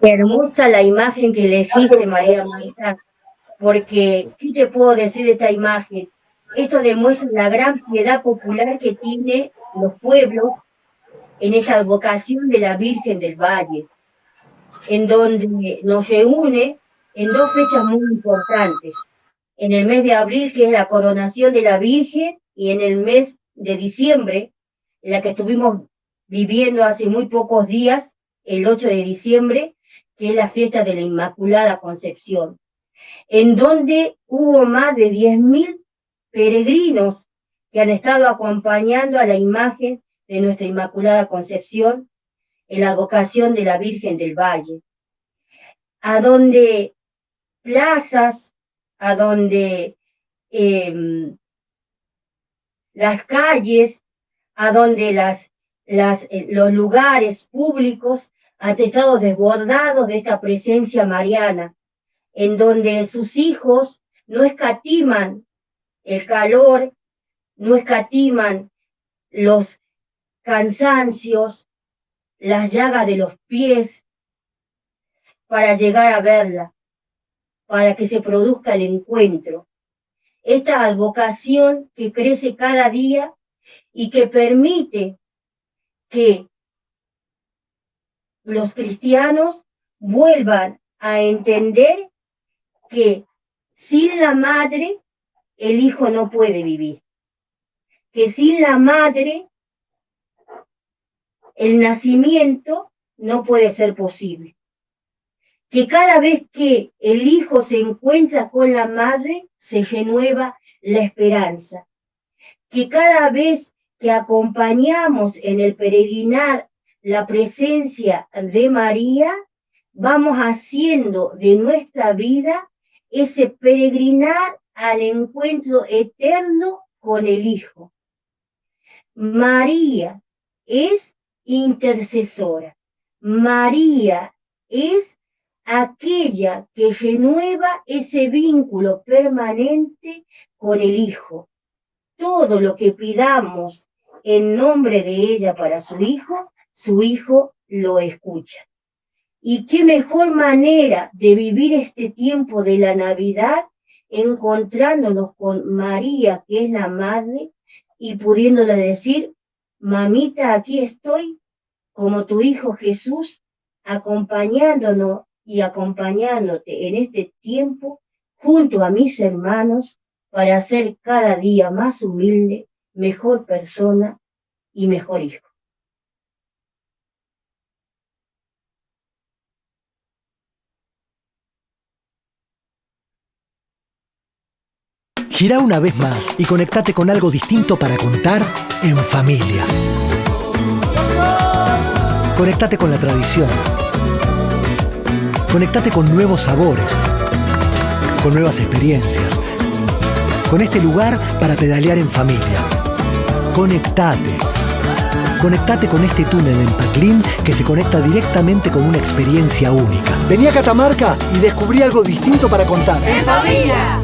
Hermosa la imagen que elegiste, María Marta, porque, ¿qué te puedo decir de esta imagen? Esto demuestra la gran piedad popular que tiene los pueblos en esa vocación de la Virgen del Valle, en donde nos reúne en dos fechas muy importantes. En el mes de abril, que es la coronación de la Virgen, y en el mes de diciembre, en la que estuvimos viviendo hace muy pocos días, el 8 de diciembre, que es la fiesta de la Inmaculada Concepción, en donde hubo más de 10.000 peregrinos que han estado acompañando a la imagen de nuestra Inmaculada Concepción en la vocación de la Virgen del Valle, a donde plazas, a donde em, las calles, a donde eh, los lugares públicos han estado desbordados de esta presencia mariana, en donde sus hijos no escatiman el calor, no escatiman los cansancios, las llagas de los pies, para llegar a verla, para que se produzca el encuentro. Esta advocación que crece cada día y que permite que los cristianos vuelvan a entender que sin la madre el hijo no puede vivir, que sin la madre el nacimiento no puede ser posible. Que cada vez que el hijo se encuentra con la madre, se renueva la esperanza. Que cada vez que acompañamos en el peregrinar la presencia de María, vamos haciendo de nuestra vida ese peregrinar al encuentro eterno con el Hijo. María es intercesora. María es aquella que renueva ese vínculo permanente con el Hijo. Todo lo que pidamos en nombre de ella para su Hijo, su Hijo lo escucha. Y qué mejor manera de vivir este tiempo de la Navidad encontrándonos con María, que es la Madre, y pudiéndole decir, mamita, aquí estoy, como tu Hijo Jesús, acompañándonos y acompañándote en este tiempo junto a mis hermanos para ser cada día más humilde, mejor persona y mejor hijo. Gira una vez más y conectate con algo distinto para contar en familia. Conectate con la tradición. Conectate con nuevos sabores, con nuevas experiencias, con este lugar para pedalear en familia. Conectate. Conectate con este túnel en Paclín que se conecta directamente con una experiencia única. Vení a Catamarca y descubrí algo distinto para contar. ¡En familia!